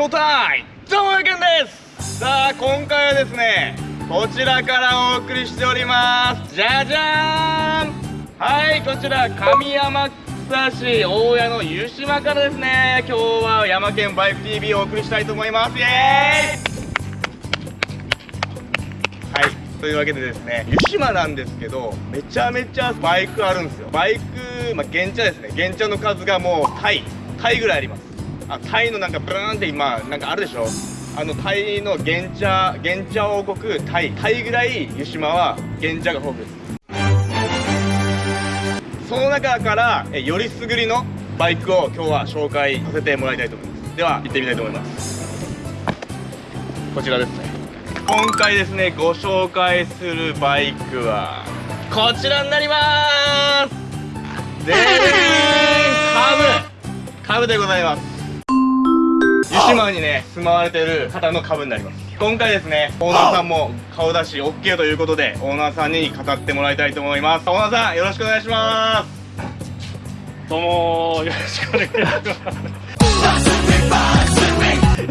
ショータイムどうもやけんです。さあ今回はですねこちらからお送りしております。じゃじゃーん。はいこちら上山草市大谷の湯島からですね。今日は山県バイク TV をお送りしたいと思います。イエーイ。はいというわけでですね湯島なんですけどめちゃめちゃバイクあるんですよ。バイクまあ原茶ですね。原茶の数がもうタイタイぐらいあります。あタイのなんかブーンって今なんかあるでしょ？あのタイの原茶原茶王国タイタイぐらい湯島は原茶が豊富。ですその中からえよりすぐりのバイクを今日は紹介させてもらいたいと思います。では行ってみたいと思います。こちらですね。今回ですねご紹介するバイクはこちらになります。でーんカブ。カブでございます湯島にね住まわれてる方の株になります今回ですねオーナーさんも顔出し OK ということでオーナーさんに語ってもらいたいと思いますオーナーさんよろしくお願いしますどうもよろしくお願いします。よ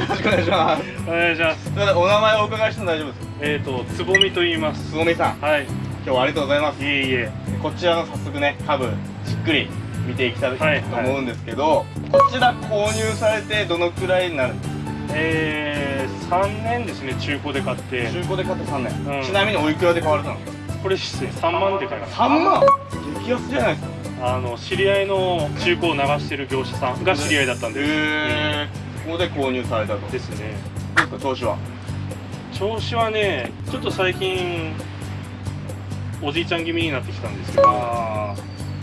ろしくお願いしますお願いします。すいませんお名前をお伺いしても大丈夫ですか？えっ、とつぼみと言います。つぼみさんはい。今日はありがとうございますいえいえ。こちらの早速ね株じっくり見ていきたいとはい。思うんですけど、こちら購入されてどのくらいになる？んですかえー、3年ですね中古で買って。中古で買って3年、うん。ちなみにおいくらで買われたんですかこれですね3万で買いました。3万？激安じゃないですか。あの知り合いの中古を流してる業者さんが知り合いだったんです。へえここで購入されたと。うんですね。どうですか調子は？調子はねちょっと最近おじいちゃん気味になってきたんですけど。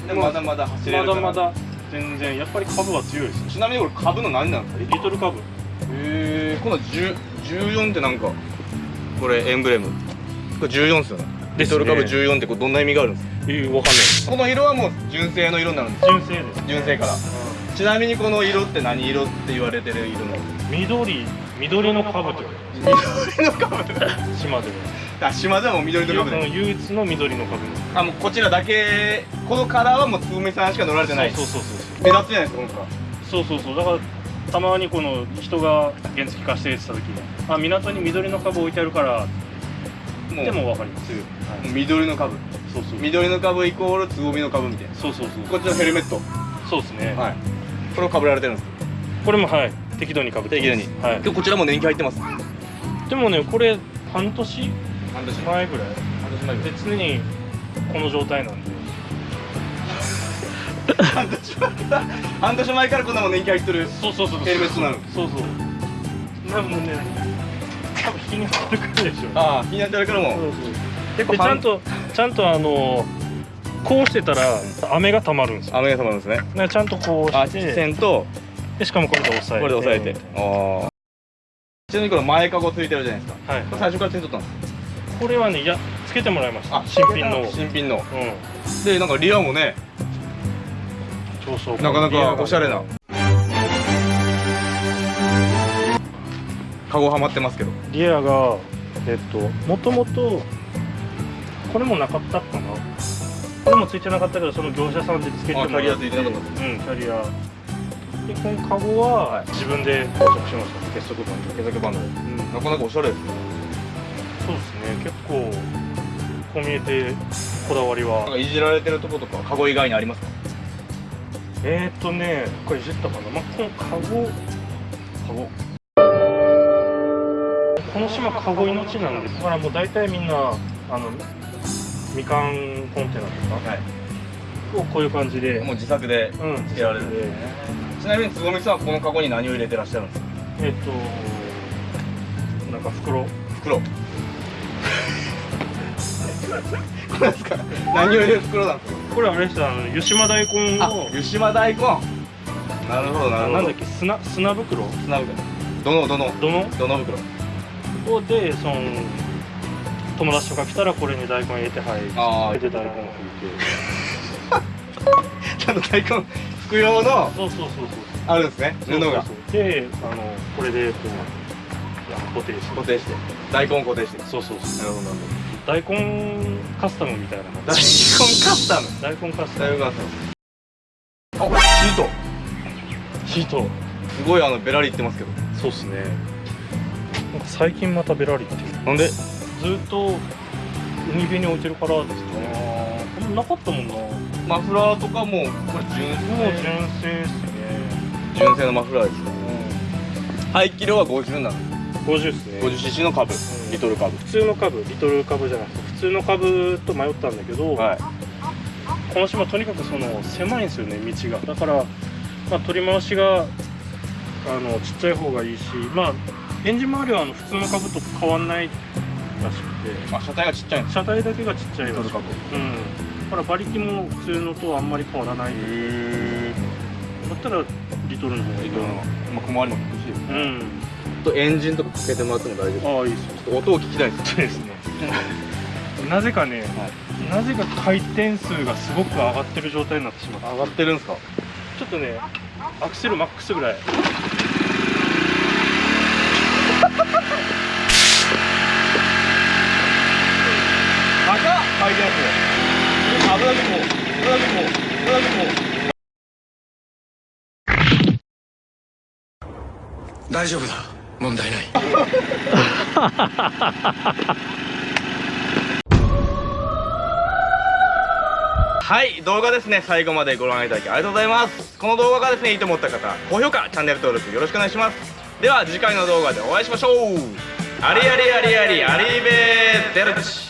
でもまだまだ走れまるから。だまだ。全然やっぱり株は強いですね。ちなみにこれ株の何なんですかリトル株。へえこの10 14ってなんかこれエンブレム。これ14ですよね。リトル株14ってこれどんな意味があるんですか？えー、わかんないです。この色はもう純正の色になるんです純正です。純正から。ちなみにこの色って何色って言われてる色なの？緑緑の株と緑の株島であ島ではもう緑のは株で唯一の緑の株あもうこちらだけ。このカラーはもうつぐみさんしか乗られてない。そうそうそう目立つじゃないですかこのカラーそうそうそう。そうだからたまにこの人が原付貸してってた時に。あ港に緑の株置いてあるから。もう。でも分かります、はい。緑の株。そうそう。緑の株イコールつぼみの株みたいな。そうそうそう。こっちのヘルメット。そうですね、はい。これをかぶられてるんです。これもはい。適度にかぶって適度に。はい。今日こちらも年季入ってます。でもねこれ半年？半年。前ぐらい。半年前で常にこの状態なんで。半年前から半年前からこんなもん年季入ってるそうそうそうヘルメットなの？そうそう。多分ね多分日に当たるからでしょああ気になってるからも。そうそう。結でちゃんとちゃんとあのこうしてたら雨がたまるんですよ。雨が様なんですね。ちゃんとこうあして。線と。でしかもこれで押さえて。これで押さえて。ああちなみにこの前かごついてるじゃないですか。はい。最初からついとったんですこれはねいやつけてもらいました。あ新品の。新品の。うん。でなんかリアもね超装なかなかおしゃれな。カゴはまってますけど。リアがえっともともとこれもなかったかな。これもついてなかったけどその業者さんでつけてもらって。あキャリアついてなかった。うんキャリアでこのカゴは。はい自分で装着しました結束バンド毛先バンドでうんなかなかおしゃれですねそうですね結構こう見えてこだわりなんはかいじられてるとことかカゴ以外にありますかえー、っとねこれいじったかなまあこのカゴカゴこの島カゴ命なんですだからもう大体みんなあのみかんコンテナとかはいをこういう感じで。もう自作でうん。つけられる。んですねちなみにつぼみさんはこのカゴに何を入れてらっしゃるんですか？えー、っとなんか袋。袋。これですか？何を入れる袋なんですか？これあれですあの湯島大根あを湯島大根。なるほどなるほど。なんだっけ？砂砂袋？砂袋。どのどの？どの？どの袋？をでその友達とか来たらこれに大根入れてはいあー。で大根を拭いて ちゃんと大根拭く用のそうそうそうそう。あるんですね布が。であのこれでこう固定して。固定して。大根固定して。そうそうそう。なるほどなる大根カスタムみたいな大根カスタム。大根カスタム。大根カスタム。あシート。シート。すごいあのベラリいってますけど。そうっすね。なんか最近またベラリって。なんで？ずっと海辺に置いてるからですかねななかったもんなマフラーとかもこれ純正純正っすね。純正のマフラーですね。排気量は50なの50っすね。50cc の株ん。リトル株。普通の株リトル株じゃなくて普通の株と迷ったんだけど、はい。この島とにかくその狭いんですよね道が。だから、まあ、取り回しがあのちっちゃい方がいいしまあエンジン周りはあの普通の株と変わんないらしくて。あ車体がちっちゃい車体だけがちっちゃいらしくて。リトル株。うんだから馬力も普通のとあんまり変わらないだへったらリトルの方がいいな。リトルの。まあ小回りも欲しいですね。うん。とエンジンとかかけてもらっても大丈夫ああいいっす。よちょっと音を聞きたいですそうですね。なぜかね、なぜか回転数がすごく上がってる状態になってしまった上がってるんですか？ちょっとねアクセルマックスぐらい。高っ！回転数危なくも危なくも危なくも大丈夫だ。問題ない。はい動画ですね。最後までご覧いただきありがとうございます。この動画がですねいいと思った方高評価チャンネル登録よろしくお願いします。では次回の動画でお会いしましょう。ありありありありありべーデルチ。